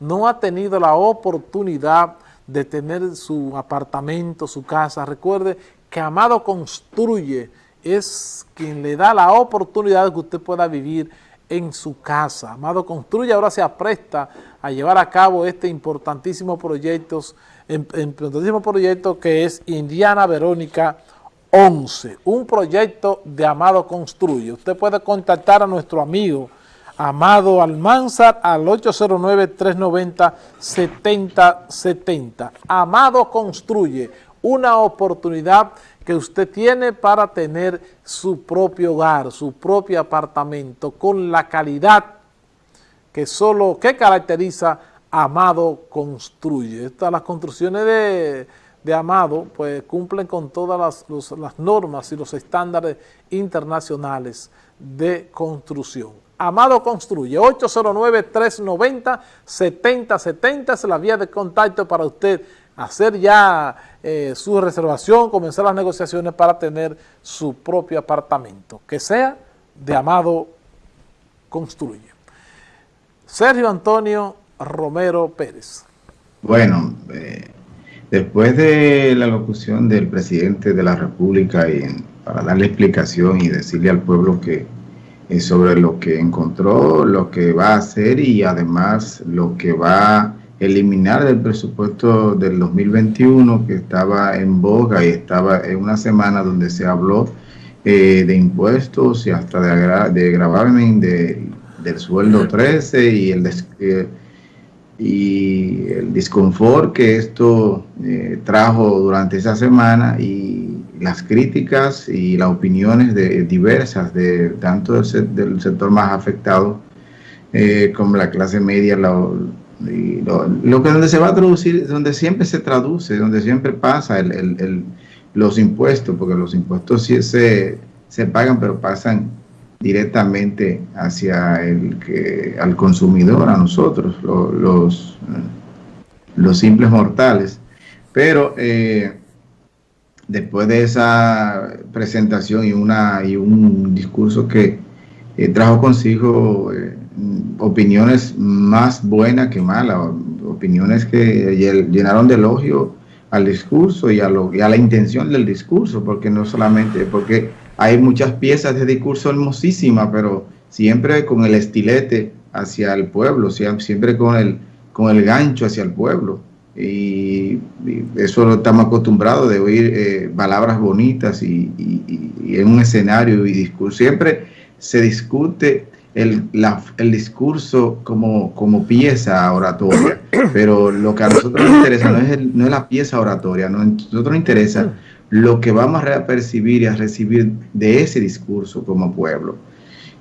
no ha tenido la oportunidad de tener su apartamento, su casa, recuerde que Amado Construye es quien le da la oportunidad de que usted pueda vivir en su casa. Amado Construye ahora se apresta a llevar a cabo este importantísimo proyecto, importantísimo proyecto que es Indiana Verónica 11, un proyecto de Amado Construye. Usted puede contactar a nuestro amigo Amado Almanzar al 809-390-7070. Amado Construye, una oportunidad que usted tiene para tener su propio hogar, su propio apartamento, con la calidad que solo, que caracteriza Amado Construye. Estas las construcciones de, Amado, pues cumplen con todas las, las normas y los estándares internacionales de construcción. Amado Construye, 809-390-7070 es la vía de contacto para usted hacer ya eh, su reservación, comenzar las negociaciones para tener su propio apartamento, que sea de Amado Construye. Sergio Antonio Romero Pérez. Bueno, eh, después de la locución del presidente de la República y para darle explicación y decirle al pueblo que eh, sobre lo que encontró, lo que va a hacer y además lo que va a eliminar del presupuesto del 2021 que estaba en boga y estaba en una semana donde se habló eh, de impuestos y hasta de, de gravamen de, del sueldo 13 y el, eh, y el disconfort que esto trajo durante esa semana y las críticas y las opiniones de, diversas de tanto del, sector más afectado eh, como la clase media, lo, lo, que donde se va a traducir, donde siempre se traduce, donde siempre pasa el, los impuestos, porque los impuestos sí se, se pagan, pero pasan directamente hacia el que al consumidor, a nosotros, los, los simples mortales. Pero eh, después de esa presentación y, una, y un discurso que eh, trajo consigo eh, opiniones más buenas que malas, opiniones que llenaron de elogio al discurso y a, lo, y a la intención del discurso, porque no solamente, porque hay muchas piezas de discurso hermosísimas, pero siempre con el estilete hacia el pueblo, siempre con el, con el gancho hacia el pueblo y, eso lo estamos acostumbrados de oír eh, palabras bonitas y, en un escenario y discurso. Siempre se discute el, el discurso como, como pieza oratoria, pero lo que a nosotros nos interesa no es, no es la pieza oratoria, no, a nosotros nos interesa lo que vamos a percibir y a recibir de ese discurso como pueblo.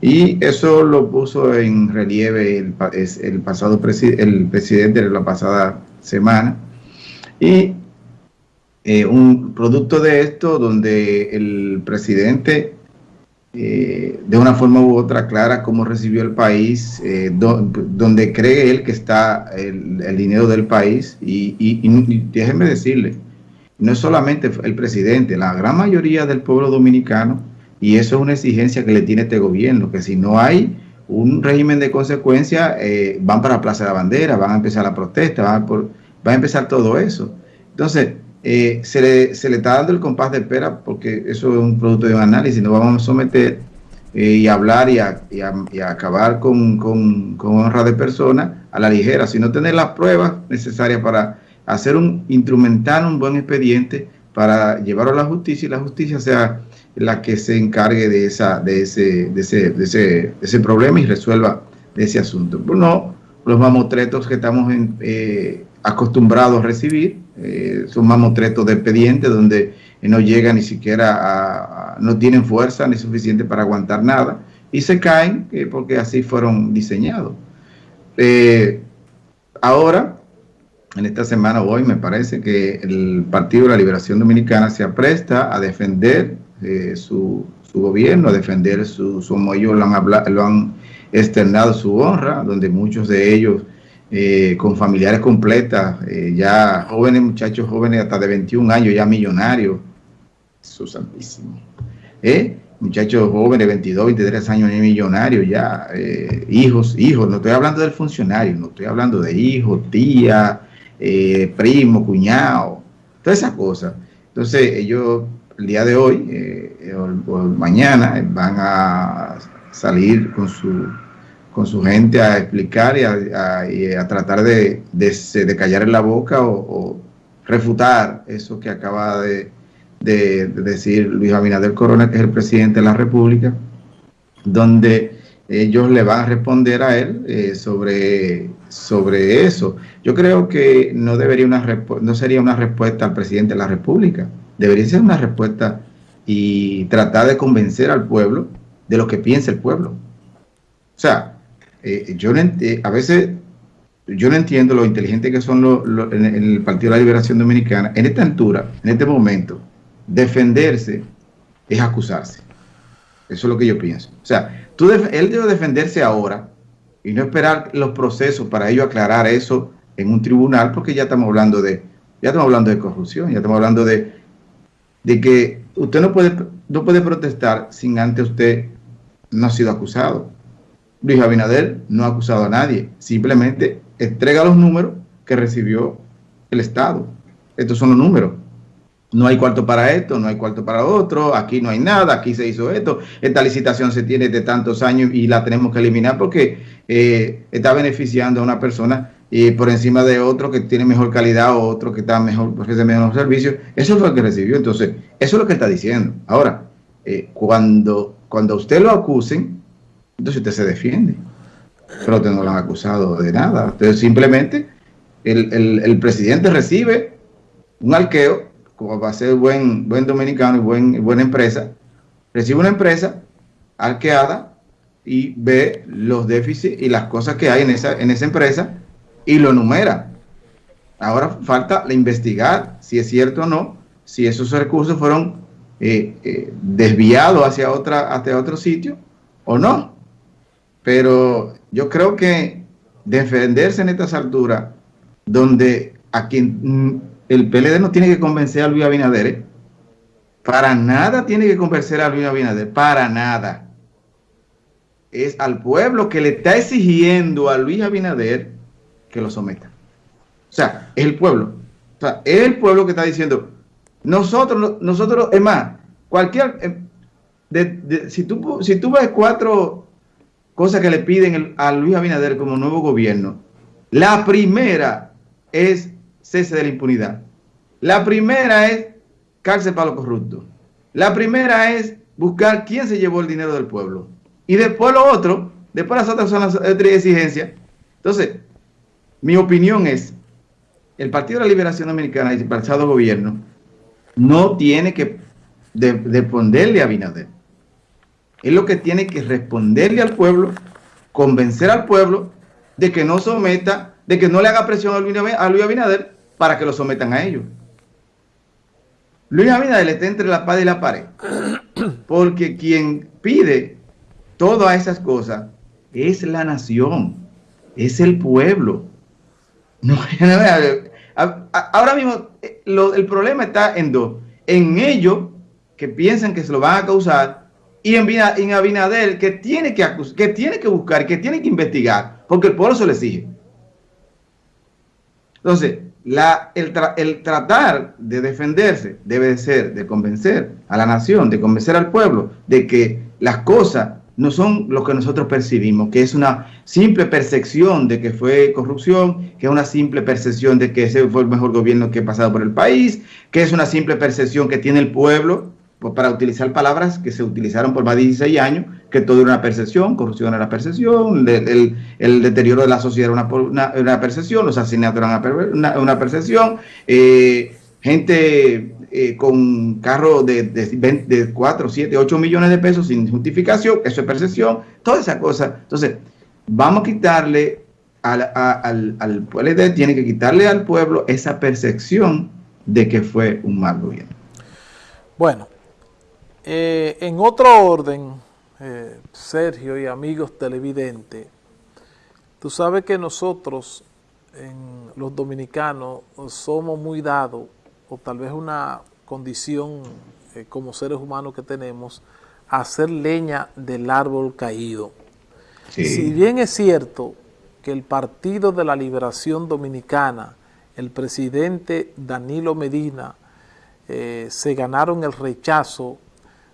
Y eso lo puso en relieve el, el pasado el presidente de la pasada semana. Y eh, un producto de esto donde el presidente eh, de una forma u otra clara cómo recibió el país, eh, donde cree él que está el, dinero del país y, y, déjenme decirle, no es solamente el presidente, la gran mayoría del pueblo dominicano, y eso es una exigencia que le tiene este gobierno, que si no hay un régimen de consecuencia, eh, van para la Plaza de la Bandera, van a empezar la protesta, van por, va a empezar todo eso. Entonces, eh, se, le, se, le, está dando el compás de espera porque eso es un producto de un análisis, nos vamos a someter eh, y hablar y, a, y, acabar con, con, con, honra de persona a la ligera, sino tener las pruebas necesarias para hacer un instrumental, un buen expediente para llevarlo a la justicia y la justicia sea la que se encargue de, esa, de, ese, de, ese, de, ese, ese problema y resuelva ese asunto. No los mamotretos que estamos eh, acostumbrados a recibir, eh, son mamotretos de expediente donde no llegan ni siquiera a, no tienen fuerza ni suficiente para aguantar nada y se caen eh, porque así fueron diseñados. ahora, en esta semana, hoy me parece que el Partido de la Liberación Dominicana se apresta a defender su, su, gobierno, a defender su, su ellos lo han, lo han externado su honra, donde muchos de ellos eh, con familiares completas, eh, ya jóvenes, muchachos jóvenes hasta de 21 años, ya millonarios, eso santísimo. ¿Eh? muchachos jóvenes, 22, 23 años, millonarios ya, hijos, hijos, no estoy hablando del funcionario, no estoy hablando de hijos, tía, primo, cuñado, todas esas cosas. Entonces ellos el día de hoy eh, o, mañana van a salir con su, con su gente a explicar y a, tratar de, de, callar en la boca o, refutar eso que acaba de, de, decir Luis Abinader Corona, que es el presidente de la República, donde ellos le van a responder a él eh, sobre, sobre eso. Yo creo que no, debería una, no sería una respuesta al presidente de la República, debería ser una respuesta y tratar de convencer al pueblo de lo que piensa el pueblo. O sea, eh, yo eh, a veces yo no entiendo lo inteligente que son los, en, el Partido de la Liberación Dominicana. En esta altura, en este momento, defenderse es acusarse. Eso es lo que yo pienso. O sea, tú él debe defenderse ahora y no esperar los procesos para ello aclarar eso en un tribunal, porque ya estamos hablando de, ya estamos hablando de corrupción, ya estamos hablando de, de que usted no puede, no puede protestar sin antes usted no ha sido acusado. Luis Abinader no ha acusado a nadie, simplemente entrega los números que recibió el Estado. Estos son los números. No hay cuarto para esto, no hay cuarto para otro, aquí no hay nada, aquí se hizo esto, esta licitación se tiene de tantos años y la tenemos que eliminar porque eh, está beneficiando a una persona y por encima de otro que tiene mejor calidad otro que está mejor, ofrece mejor servicio. Eso fue lo que recibió. Entonces, eso es lo que está diciendo. Ahora, eh, cuando, cuando usted lo acusen, entonces usted se defiende. Pero usted no lo han acusado de nada. Entonces, simplemente el, presidente recibe un alqueo, como va a ser buen, buen dominicano y buen, buena empresa, recibe una empresa arqueada y ve los déficits y las cosas que hay en esa, en esa empresa y lo numera. Ahora falta investigar si es cierto o no, si esos recursos fueron eh, eh, desviados hacia, otra, hacia otro sitio o no. Pero yo creo que defenderse en estas alturas, donde a quien mm, el PLD no tiene que convencer a Luis Abinader, ¿eh? para nada tiene que convencer a Luis Abinader, para nada. Es al pueblo que le está exigiendo a Luis Abinader que lo someta. O sea, es el pueblo. O sea, es el pueblo que está diciendo, nosotros, nosotros, es más, cualquier, eh, si, tú, si tú ves cuatro cosas que le piden a Luis Abinader como nuevo gobierno, la primera es cese de la impunidad. La primera es cárcel para los corruptos. La primera es buscar quién se llevó el dinero del pueblo. Y después lo otro, después las otras son las otras exigencias. Entonces, mi opinión es, el Partido de la Liberación Dominicana y el pasado gobierno no tiene que responderle a Abinader. Es lo que tiene que responderle al pueblo, convencer al pueblo de que no someta, de que no le haga presión a Luis Abinader para que lo sometan a ellos. Luis Abinader está entre la espada y la pared, porque quien pide todas esas cosas es la nación, es el pueblo. No, ahora mismo eh, el problema está en dos. En ellos que piensan que se lo van a causar y en, en Abinader que tiene que, que tiene que buscar, que tiene que investigar, porque el pueblo se le exige. Entonces, el, tratar de defenderse debe de ser de convencer a la nación, de convencer al pueblo de que las cosas no son lo que nosotros percibimos, que es una simple percepción de que fue corrupción, que es una simple percepción de que ese fue el mejor gobierno que ha pasado por el país, que es una simple percepción que tiene el pueblo, pues para utilizar palabras que se utilizaron por más de 16 años, que todo era una percepción, corrupción era percepción, el, deterioro de la sociedad era una, una, percepción, los asesinatos eran una, una percepción, eh, gente eh, con carros de, de, 4, 7, 8 millones de pesos sin justificación, eso es percepción, toda esa cosa. Entonces, vamos a quitarle al, al, al PLD, tiene que quitarle al pueblo esa percepción de que fue un mal gobierno. Bueno, eh, en otro orden, eh, Sergio y amigos televidentes, tú sabes que nosotros, los dominicanos, somos muy dados o tal vez una condición eh, como seres humanos que tenemos, hacer leña del árbol caído. Si bien es cierto que el Partido de la Liberación Dominicana, el presidente Danilo Medina, eh, se ganaron el rechazo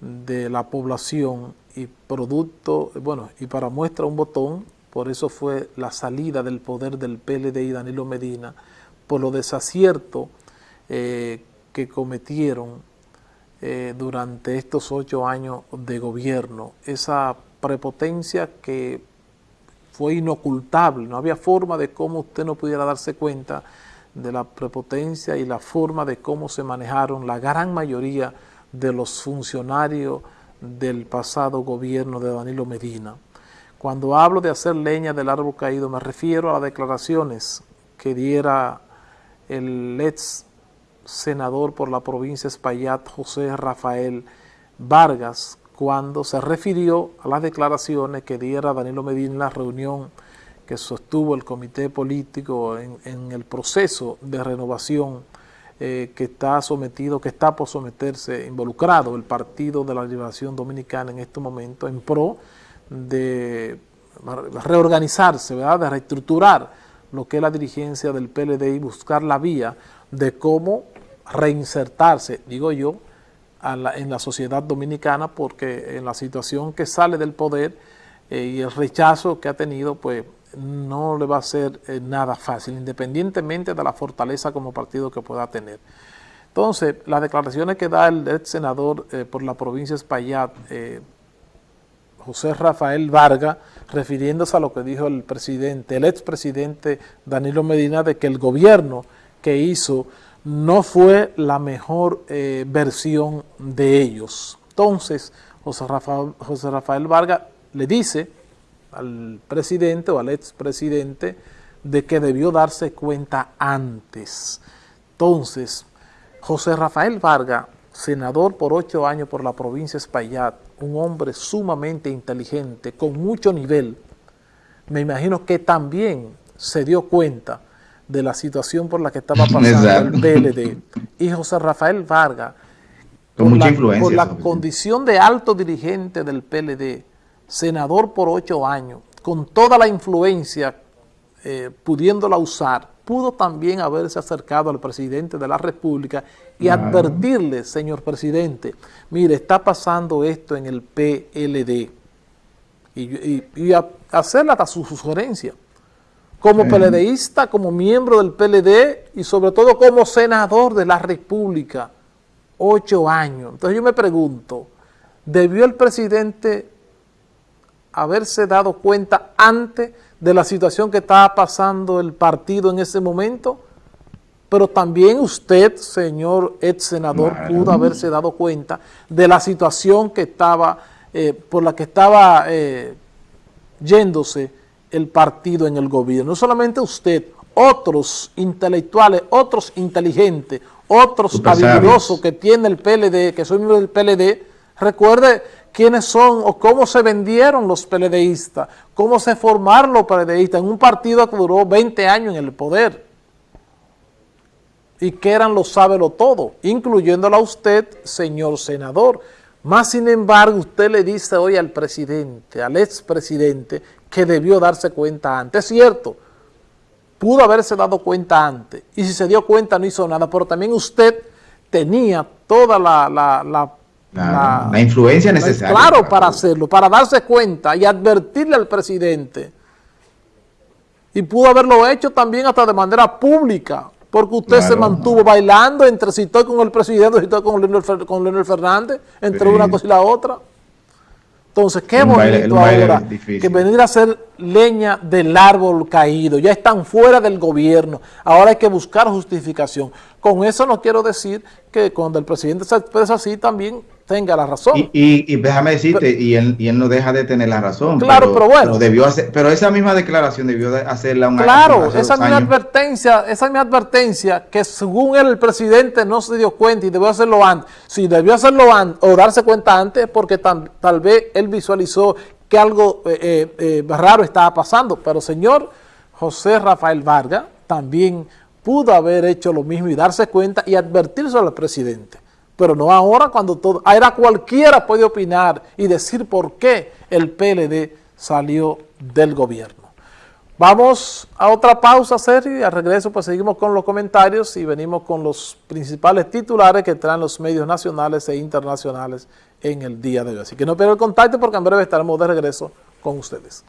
de la población y producto, bueno, y para muestra un botón, por eso fue la salida del poder del PLD y Danilo Medina, por lo desacierto eh, que cometieron eh, durante estos ocho años de gobierno, esa prepotencia que fue inocultable, no había forma de cómo usted no pudiera darse cuenta de la prepotencia y la forma de cómo se manejaron la gran mayoría de los funcionarios del pasado gobierno de Danilo Medina. Cuando hablo de hacer leña del árbol caído me refiero a las declaraciones que diera el ex senador por la provincia Espaillat, José Rafael Vargas, cuando se refirió a las declaraciones que diera Danilo Medina en la reunión que sostuvo el comité político en, el proceso de renovación eh, que está sometido, que está por someterse, involucrado el Partido de la Liberación Dominicana en este momento en pro de reorganizarse, ¿verdad? de reestructurar lo que es la dirigencia del PLD y buscar la vía de cómo reinsertarse, digo yo, en la sociedad dominicana porque en la situación que sale del poder eh, y el rechazo que ha tenido, pues no le va a ser eh, nada fácil, independientemente de la fortaleza como partido que pueda tener. Entonces, las declaraciones que da el ex senador eh, por la provincia de Espaillat, José Rafael Vargas, refiriéndose a lo que dijo el presidente, el expresidente Danilo Medina, de que el gobierno que hizo no fue la mejor eh, versión de ellos. Entonces, José Rafael, José Rafael Vargas le dice al presidente o al expresidente de que debió darse cuenta antes. Entonces, José Rafael Vargas, senador por ocho años por la provincia de Espaillat, un hombre sumamente inteligente, con mucho nivel, me imagino que también se dio cuenta de la situación por la que estaba pasando el PLD y José Rafael Vargas, por la, por la condición de alto dirigente del PLD, senador por ocho años, con toda la influencia eh, pudiéndola usar, pudo también haberse acercado al presidente de la República y advertirle, señor presidente, mire, está pasando esto en el PLD, y, y, hacerle hasta su sugerencia como PLDista, como miembro del PLD y sobre todo como senador de la República, ocho años. Entonces yo me pregunto, ¿debió el presidente haberse dado cuenta antes de la situación que estaba pasando el partido en ese momento? Pero también usted, señor ex senador, pudo haberse dado cuenta de la situación que estaba, eh, por la que estaba eh, yéndose el partido en el gobierno. No solamente usted, otros intelectuales, otros inteligentes, otros habilidosos que tiene el PLD, que son miembros del PLD, recuerde quiénes son o cómo se vendieron los PLDistas, cómo se formaron los PLDistas en un partido que duró 20 años en el poder y que eran los sábelo todo, incluyéndola a usted, señor senador. Más sin embargo, usted le dice hoy al presidente, al expresidente, que debió darse cuenta antes. Es cierto, pudo haberse dado cuenta antes, y si se dio cuenta no hizo nada, pero también usted tenía toda la, la, influencia necesaria. Claro, para hacerlo, para darse cuenta y advertirle al presidente. Y pudo haberlo hecho también hasta de manera pública, porque usted se mantuvo bailando entre si estoy con el presidente, si estoy con Leonel, Fernández, entre una cosa y la otra. Entonces, qué bonito ahora que venir a hacer leña del árbol caído. Ya están fuera del gobierno. Ahora hay que buscar justificación. Con eso no quiero decir que cuando el presidente se expresa así también tenga la razón. Y, déjame decirte, y, él, y, él, no deja de tener la razón. Claro, pero, bueno. debió hacer, pero esa misma declaración debió de hacerla una Claro, esa misma advertencia, esa misma advertencia que según él el presidente no se dio cuenta y debió hacerlo antes. Si debió hacerlo antes o darse cuenta antes porque tal vez él visualizó que algo eh, eh, eh, raro estaba pasando. Pero señor José Rafael Vargas también pudo haber hecho lo mismo y darse cuenta y advertirse al presidente pero no ahora cuando todo, ahora cualquiera puede opinar y decir por qué el PLD salió del gobierno. Vamos a otra pausa serie y al regreso pues seguimos con los comentarios y venimos con los principales titulares que traen los medios nacionales e internacionales en el día de hoy. Así que no pierdan el contacto porque en breve estaremos de regreso con ustedes.